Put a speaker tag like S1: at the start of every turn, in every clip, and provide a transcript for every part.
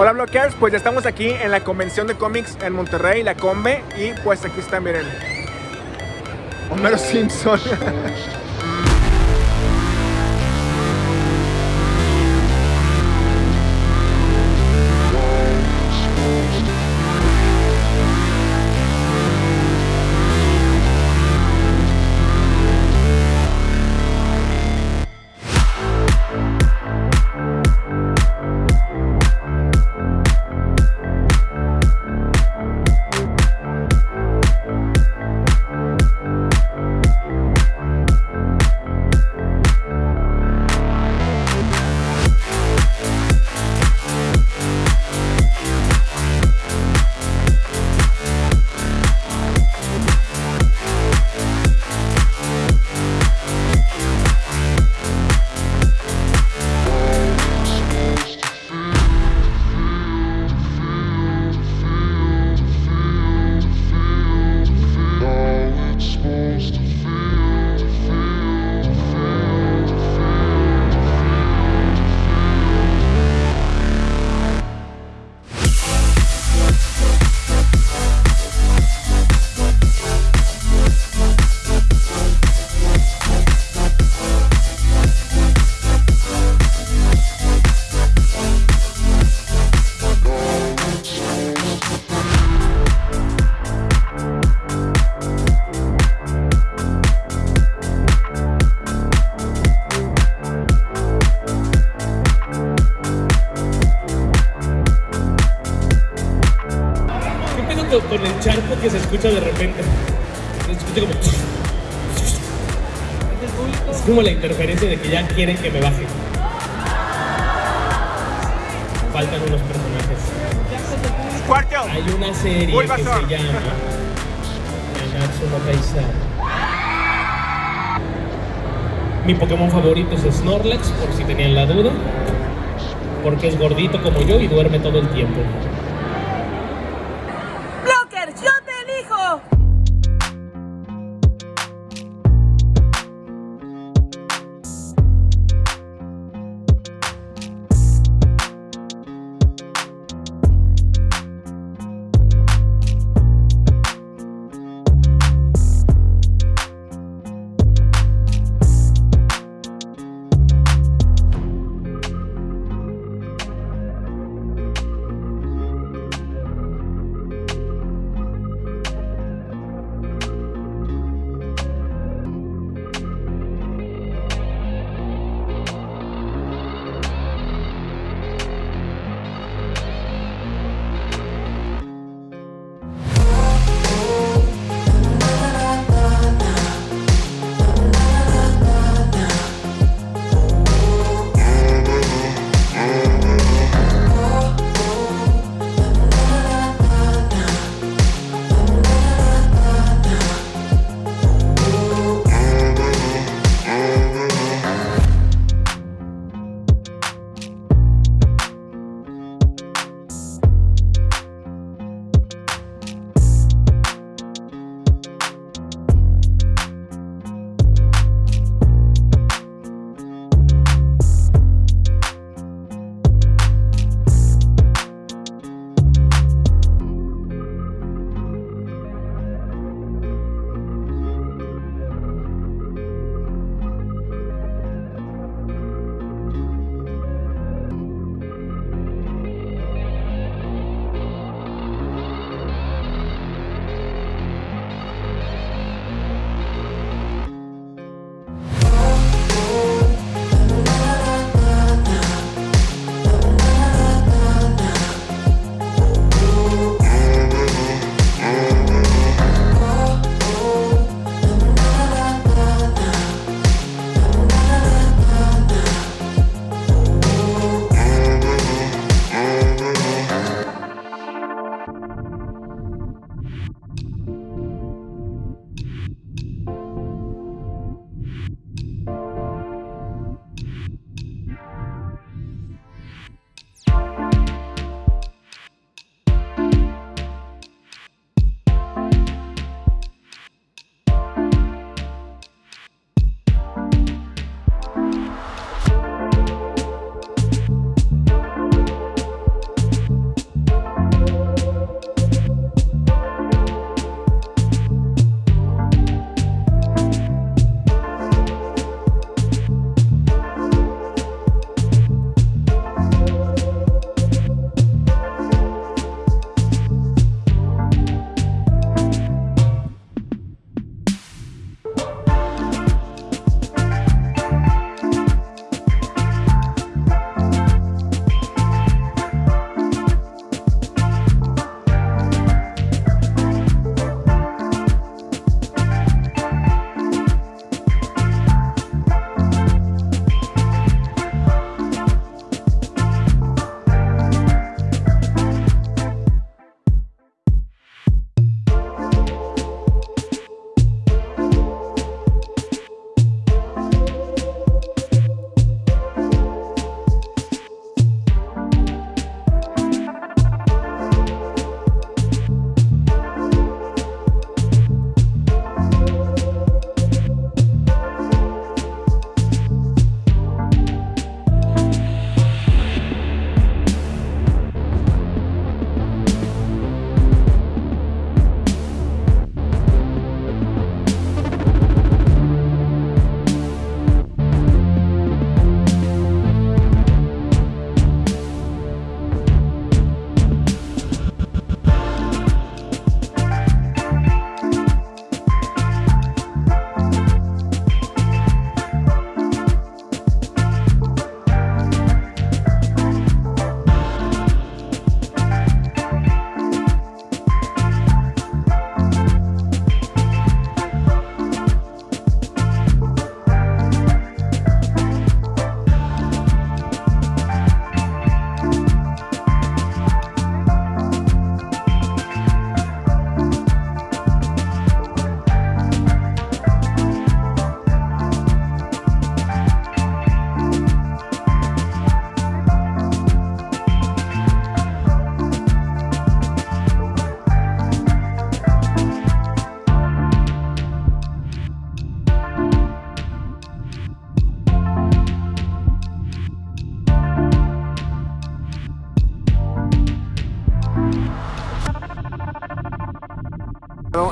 S1: Hola Blockers, pues ya estamos aquí en la convención de cómics en Monterrey, la Combe, y pues aquí está, miren, Homero Simpson.
S2: que se escucha de repente? Se escucha como... Es como la interferencia de que ya quieren que me baje. Faltan unos personajes.
S1: Cuarto.
S2: Hay una serie que se llama Nanatsu no Taizai. Mi Pokémon favorito es Snorlax, por si tenían la duda. Porque es gordito como yo y duerme todo el tiempo.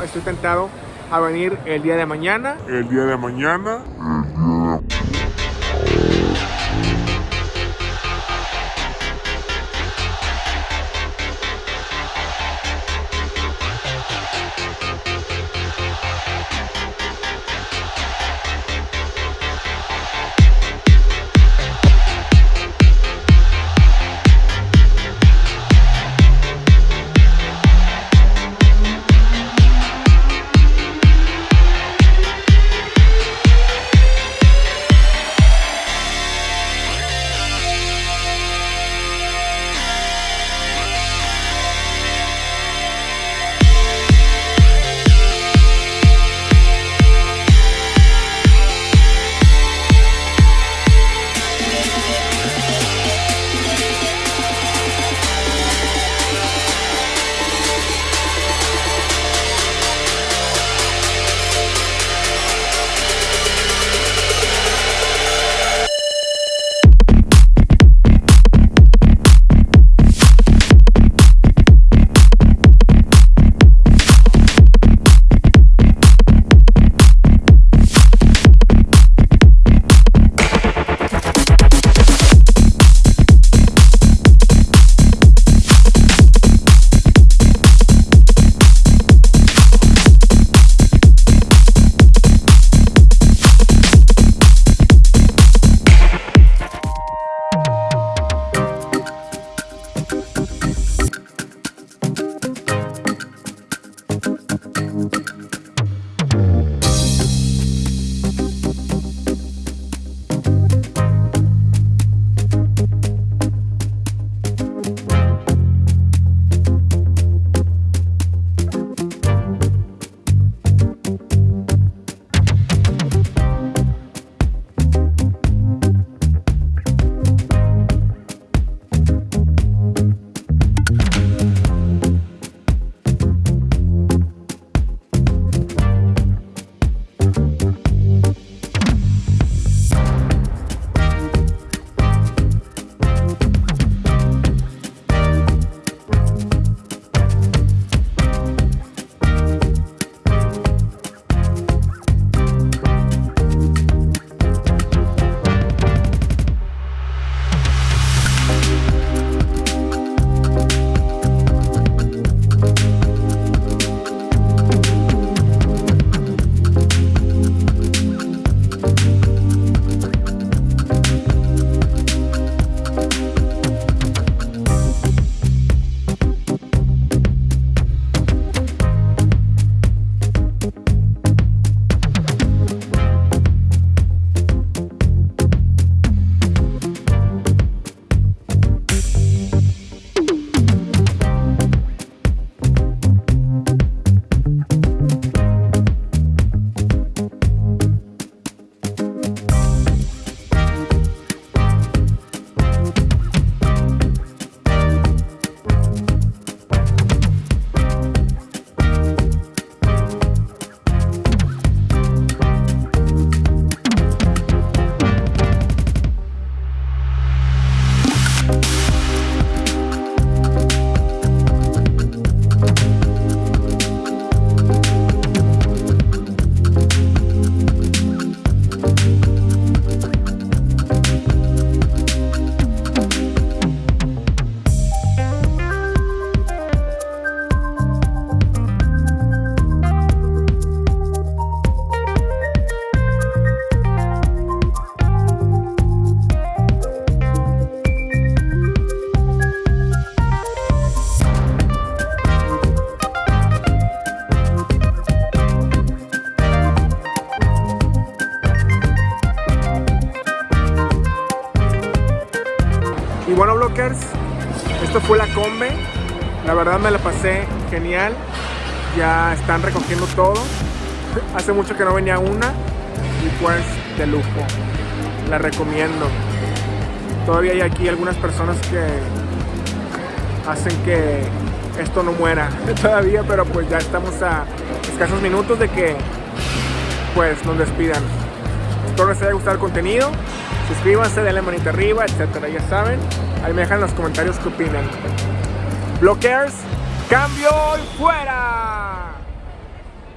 S1: Estoy tentado a venir el día de mañana.
S3: El día de mañana.
S1: Verdad me la pasé genial. Ya están recogiendo todo. Hace mucho que no venía una y pues de lujo. La recomiendo. Todavía hay aquí algunas personas que hacen que esto no muera todavía, pero pues ya estamos a escasos minutos de que pues nos despidan. Espero les haya gustado el contenido. Suscríbanse, denle manita arriba, etcétera, ya saben. Ahí me dejan en los comentarios qué opinan. Blockers, cambio y fuera.